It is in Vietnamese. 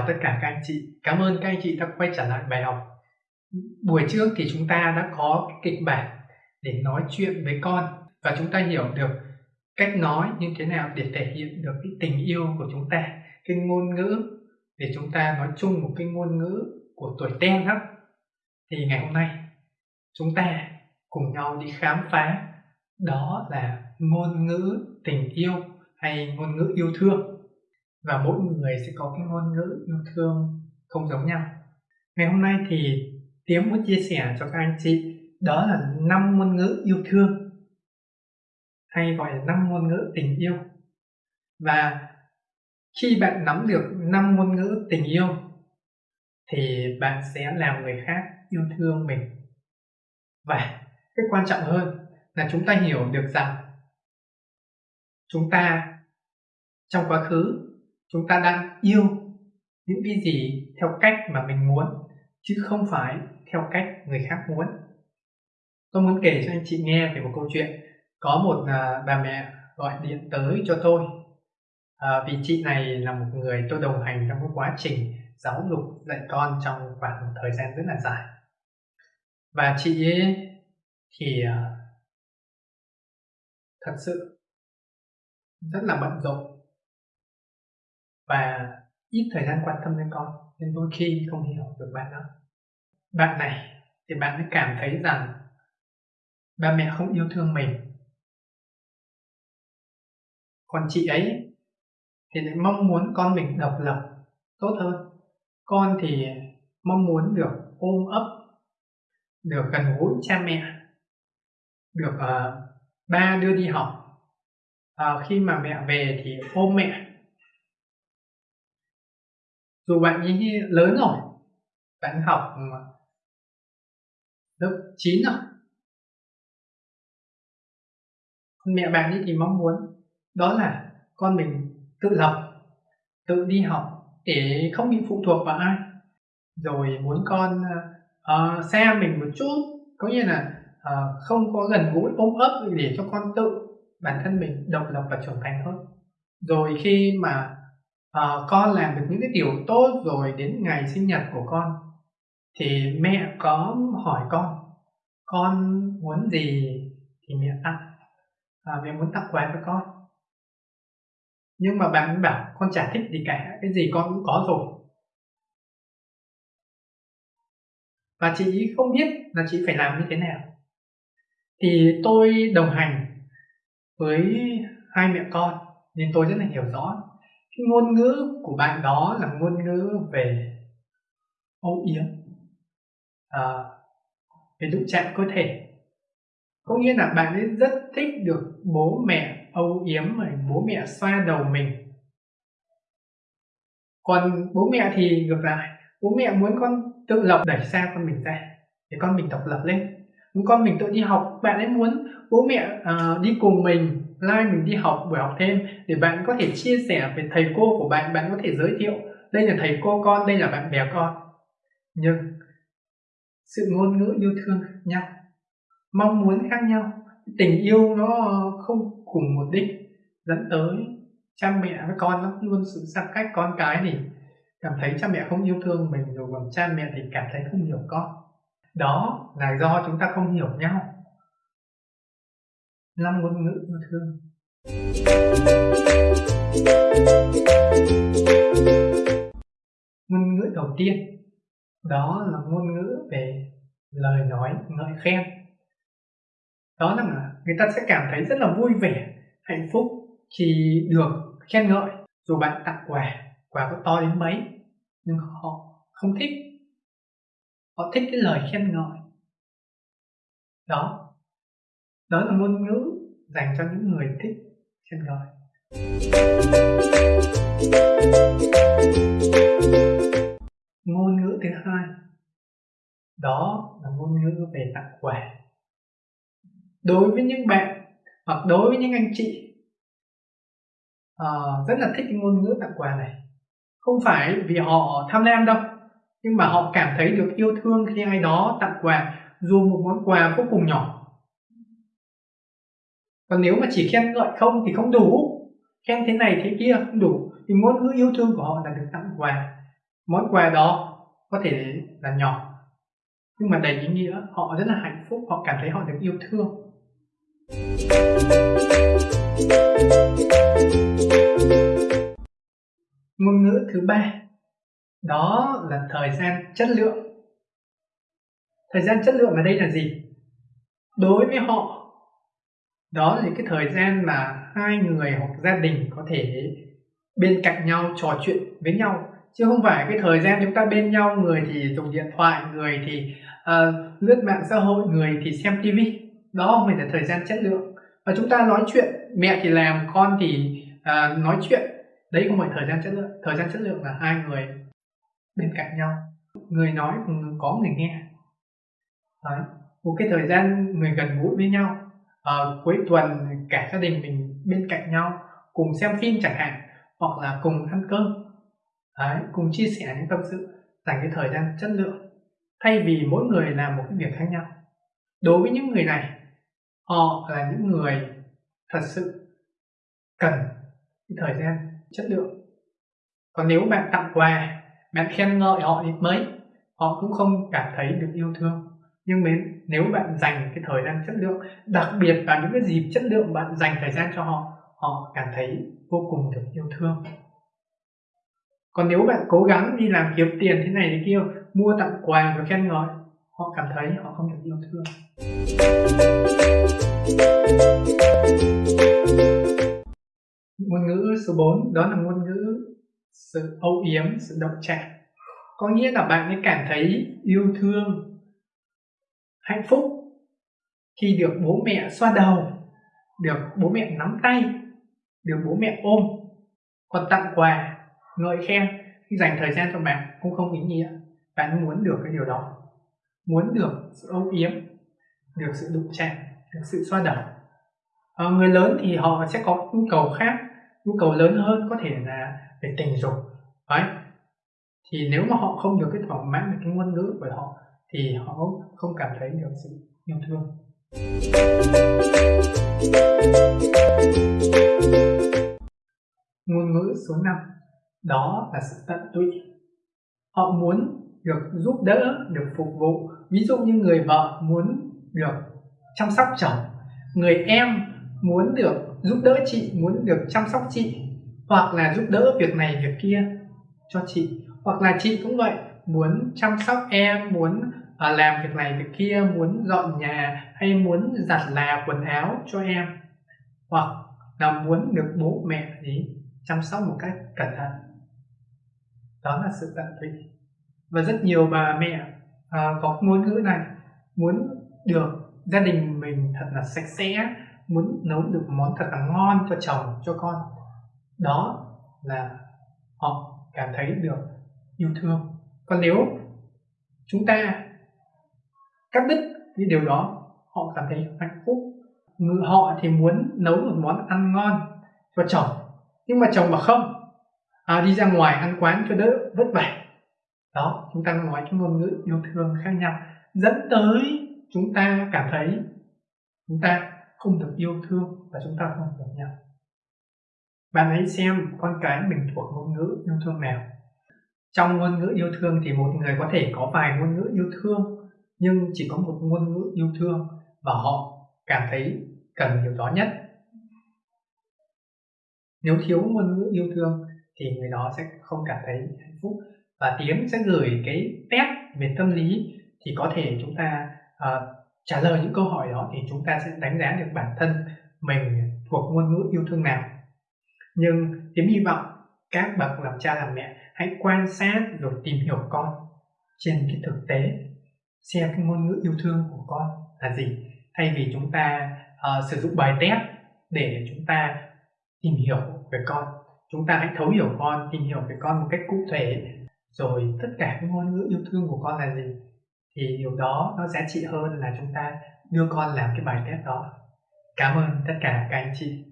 chào tất cả các anh chị. Cảm ơn các anh chị đã quay trở lại bài học. Buổi trước thì chúng ta đã có kịch bản để nói chuyện với con và chúng ta hiểu được cách nói như thế nào để thể hiện được cái tình yêu của chúng ta, cái ngôn ngữ để chúng ta nói chung một cái ngôn ngữ của tuổi ten đó. Thì ngày hôm nay chúng ta cùng nhau đi khám phá đó là ngôn ngữ tình yêu hay ngôn ngữ yêu thương và mỗi người sẽ có cái ngôn ngữ yêu thương không giống nhau. Ngày hôm nay thì Tiếng muốn chia sẻ cho các anh chị, đó là năm ngôn ngữ yêu thương, hay gọi là năm ngôn ngữ tình yêu. Và khi bạn nắm được năm ngôn ngữ tình yêu, thì bạn sẽ làm người khác yêu thương mình. Và cái quan trọng hơn là chúng ta hiểu được rằng chúng ta trong quá khứ chúng ta đang yêu những cái gì theo cách mà mình muốn chứ không phải theo cách người khác muốn. Tôi muốn kể cho anh chị nghe về một câu chuyện. Có một à, bà mẹ gọi điện tới cho tôi. À, vì chị này là một người tôi đồng hành trong cái quá trình giáo dục dạy con trong khoảng một thời gian rất là dài. Và chị ấy thì à, thật sự rất là bận rộn và ít thời gian quan tâm đến con nên đôi khi không hiểu được bạn đó. Bạn này thì bạn mới cảm thấy rằng ba mẹ không yêu thương mình. Còn chị ấy thì lại mong muốn con mình độc lập tốt hơn. Con thì mong muốn được ôm ấp được gần gũi cha mẹ được uh, ba đưa đi học. Uh, khi mà mẹ về thì ôm mẹ dù bạn ấy lớn rồi bạn học lớp 9 rồi. Mẹ bạn ấy thì mong muốn đó là con mình tự lập tự đi học để không bị phụ thuộc vào ai. Rồi muốn con ờ, ờ, uh, xe mình một chút có nghĩa là uh, không có gần gũi ôm ấp để cho con tự bản thân mình độc lập và trưởng thành hơn. Rồi khi mà uh, con làm được những cái điều tốt rồi đến ngày sinh nhật của con. Thì mẹ có hỏi con con muốn gì? Thì mẹ tặng. À, mẹ muốn tặng quà cho con. Nhưng mà bạn bảo con chả thích gì cả cái gì con cũng có rồi. Và chị không biết là chị phải làm như thế nào. Thì tôi đồng hành với hai mẹ con nên tôi rất là hiểu rõ cái ngôn ngữ của bạn đó là ngôn ngữ về âu yếm. À, về đụng chạm cơ thể. Có nghĩa là bạn ấy rất thích được bố mẹ âu yếm và bố mẹ xoa đầu mình. Còn bố mẹ thì ngược lại bố mẹ muốn con tự lập đẩy xa con mình ra để con mình độc lập lên. Muốn con mình tự đi học bạn ấy muốn bố mẹ uh, đi cùng mình like mình đi học buổi học thêm để bạn có thể chia sẻ về thầy cô của bạn bạn có thể giới thiệu đây là thầy cô con, đây là bạn bè con. Nhưng sự ngôn ngữ yêu thương khác nhau, mong muốn khác nhau, tình yêu nó không cùng một đích, dẫn tới cha mẹ với con nó luôn sự xa cách con cái thì cảm thấy cha mẹ không yêu thương mình rồi còn cha mẹ thì cảm thấy không hiểu con. Đó là do chúng ta không hiểu nhau năm ngôn ngữ yêu thương. Ngôn ngữ đầu tiên, đó là ngôn ngữ về lời nói, ngợi khen. Đó là người ta sẽ cảm thấy rất là vui vẻ, hạnh phúc khi được khen ngợi. Dù bạn tặng quà quà có to đến mấy, nhưng họ không thích. Họ thích cái lời khen ngợi. Đó đó là ngôn ngữ dành cho những người thích chân gọi ngôn ngữ thứ hai đó là ngôn ngữ về tặng quà. Đối với những bạn hoặc đối với những anh chị uh, rất là thích ngôn ngữ tặng quà này. Không phải vì họ tham lam đâu nhưng mà họ cảm thấy được yêu thương khi ai đó tặng quà dù một món quà vô cùng nhỏ còn nếu mà chỉ khen ngợi không thì không đủ. Khen thế này thế kia không đủ. Thì ngôn ngữ yêu thương của họ là được tặng quà. Món quà đó có thể là nhỏ, nhưng mà đầy ý nghĩa. Họ rất là hạnh phúc, họ cảm thấy họ được yêu thương. Ngôn ngữ thứ ba, đó là thời gian chất lượng. Thời gian chất lượng ở đây là gì? Đối với họ đó là những cái thời gian mà hai người hoặc gia đình có thể bên cạnh nhau trò chuyện với nhau. Chứ không phải cái thời gian chúng ta bên nhau người thì dùng điện thoại người thì uh, lướt mạng xã hội người thì xem tivi đó không phải là thời gian chất lượng. Và chúng ta nói chuyện mẹ thì làm con thì uh, nói chuyện. Đấy không phải thời gian chất lượng. Thời gian chất lượng là hai người bên cạnh nhau. Người nói ừ, có người nghe. Đấy. một cái thời gian người gần gũi với nhau uh, cuối tuần cả gia đình mình bên cạnh nhau cùng xem phim chẳng hạn hoặc là cùng ăn cơm. Đấy, cùng chia sẻ những tâm sự dành cái thời gian chất lượng thay vì mỗi người làm một cái việc khác nhau. Đối với những người này họ là những người thật sự cần cái thời gian chất lượng. Còn nếu bạn tặng quà bạn khen ngợi họ ít mấy họ cũng không cảm thấy được yêu thương nhưng mến, nếu bạn dành cái thời gian chất lượng, đặc biệt vào những cái dịp chất lượng bạn dành thời gian cho họ họ cảm thấy vô cùng được yêu thương. Còn nếu bạn cố gắng đi làm kiếm tiền thế này thế kia, mua tặng quà và khen ngợi, họ cảm thấy họ không được yêu thương. Ngôn ngữ số 4 đó là ngôn ngữ sự âu yếm, sự động chạm. Có nghĩa là bạn mới cảm thấy yêu thương hạnh phúc. Khi được bố mẹ xoa đầu được bố mẹ nắm tay được bố mẹ ôm còn tặng quà ngợi khen khi dành thời gian cho bạn cũng không ý nghĩa. Bạn muốn được cái điều đó muốn được sự âu yếm được sự đụng chạm được sự xoa đầu. À, người lớn thì họ sẽ có nhu cầu khác nhu cầu lớn hơn có thể là về tình dục đấy thì nếu mà họ không được cái thỏa mãn về cái ngôn ngữ của họ thì họ không cảm thấy được sự yêu thương. Ngôn ngữ số 5 đó là sự tận tụy. Họ muốn được giúp đỡ, được phục vụ. Ví dụ như người vợ muốn được chăm sóc chồng, người em muốn được giúp đỡ chị, muốn được chăm sóc chị, hoặc là giúp đỡ việc này, việc kia cho chị, hoặc là chị cũng vậy, muốn chăm sóc em, muốn làm việc này việc kia muốn dọn nhà hay muốn giặt là quần áo cho em? Hoặc là muốn được bố mẹ gì chăm sóc một cách cẩn thận? Đó là sự tận tụy. Và rất nhiều bà mẹ uh, có ngôn ngữ này muốn được gia đình mình thật là sạch sẽ muốn nấu được món thật là ngon cho chồng cho con. Đó là họ cảm thấy được yêu thương. Còn nếu chúng ta cắt đứt những điều đó họ cảm thấy hạnh phúc. Người họ thì muốn nấu một món ăn ngon cho chồng nhưng mà chồng bảo không. À, đi ra ngoài ăn quán cho đỡ vất vả. Đó chúng ta nói cái ngôn ngữ yêu thương khác nhau. Dẫn tới chúng ta cảm thấy chúng ta không được yêu thương và chúng ta không hiểu nhau. Bạn hãy xem con cái mình thuộc ngôn ngữ yêu thương nào. Trong ngôn ngữ yêu thương thì một người có thể có vài ngôn ngữ yêu thương nhưng chỉ có một ngôn ngữ yêu thương và họ cảm thấy cần điều đó nhất. Nếu thiếu ngôn ngữ yêu thương thì người đó sẽ không cảm thấy hạnh phúc. Và tiến sẽ gửi cái test về tâm lý thì có thể chúng ta uh, trả lời những câu hỏi đó thì chúng ta sẽ đánh giá được bản thân mình thuộc ngôn ngữ yêu thương nào. Nhưng tiến hy vọng các bậc làm cha làm mẹ hãy quan sát rồi tìm hiểu con trên cái thực tế xem cái ngôn ngữ yêu thương của con là gì. Thay vì chúng ta uh, sử dụng bài test để chúng ta tìm hiểu về con chúng ta hãy thấu hiểu con tìm hiểu về con một cách cụ thể. Rồi tất cả cái ngôn ngữ yêu thương của con là gì thì điều đó nó giá trị hơn là chúng ta đưa con làm cái bài test đó. Cảm ơn tất cả các anh chị.